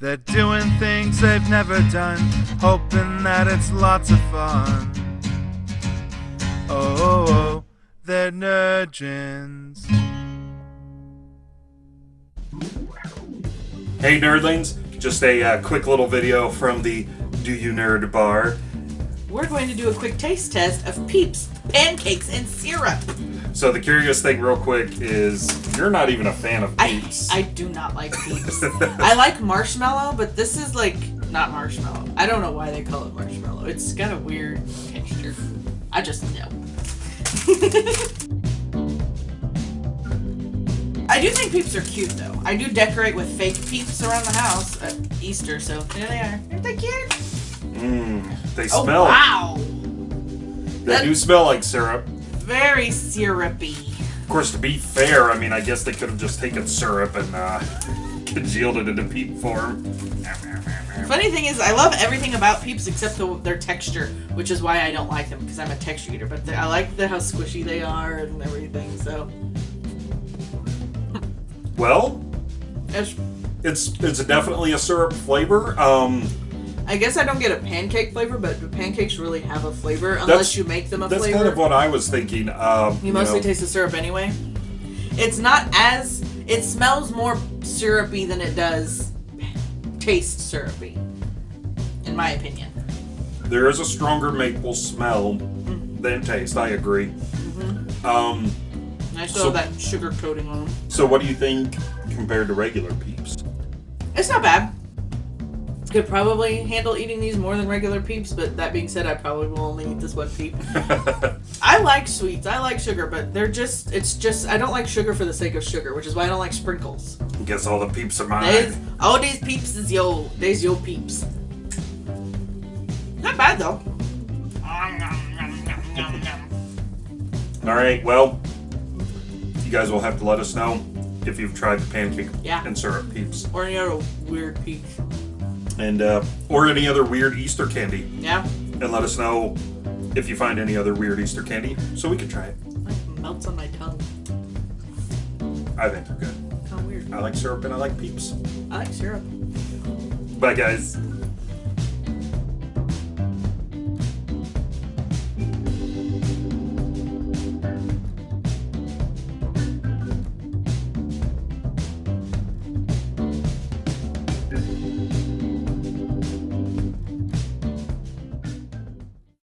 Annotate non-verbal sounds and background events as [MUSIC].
They're doing things they've never done, hoping that it's lots of fun. Oh, oh, oh they're nerdgens. Hey nerdlings, just a uh, quick little video from the Do You Nerd Bar. We're going to do a quick taste test of Peeps pancakes and syrup. So the curious thing, real quick, is you're not even a fan of I, Peeps. I do not like Peeps. [LAUGHS] I like marshmallow, but this is like not marshmallow. I don't know why they call it marshmallow. It's got a weird texture. I just know. [LAUGHS] I do think Peeps are cute though. I do decorate with fake Peeps around the house at Easter, so there they are. Aren't they cute? They Oh smell. wow! They do smell like syrup. Very syrupy. Of course, to be fair, I mean, I guess they could have just taken syrup and uh, congealed it into peep form. Funny thing is, I love everything about Peeps except the, their texture, which is why I don't like them because I'm a texture eater. But I like the how squishy they are and everything. So Well, it's, it's it's definitely a syrup flavor. Um, I guess I don't get a pancake flavor, but the pancakes really have a flavor unless That's- you make them a that's flavor. kind of what I was thinking. Um, you mostly know, taste the syrup anyway. It's not as it smells more syrupy than it does taste syrupy, in my opinion. there is a stronger maple smell than taste. I agree. Mm-hmm. Um, And I still So- have that sugar coating on them. so what do you think compared to regular peeps? It's not bad. Could probably handle eating these more than regular peeps, but that being said, I probably will only eat this one peep. [LAUGHS] I like sweets, I like sugar, but they're just, it's just, I don't like sugar for the sake of sugar, which is why I don't like sprinkles. Guess all the peeps are mine. These, all these peeps is yo, these yo peeps. Not bad though. [LAUGHS] All right, well, you guys will have to let us know if you've tried the pancake Yeah. and syrup peeps, Or any other weird peeps. And uh, or any other weird Easter candy, Yeah, and let us know if you find any other weird Easter candy, so we can try it. like melts on my tongue. I think they're good. How weird. I like syrup and I like peeps. I like syrup. Bye, guys.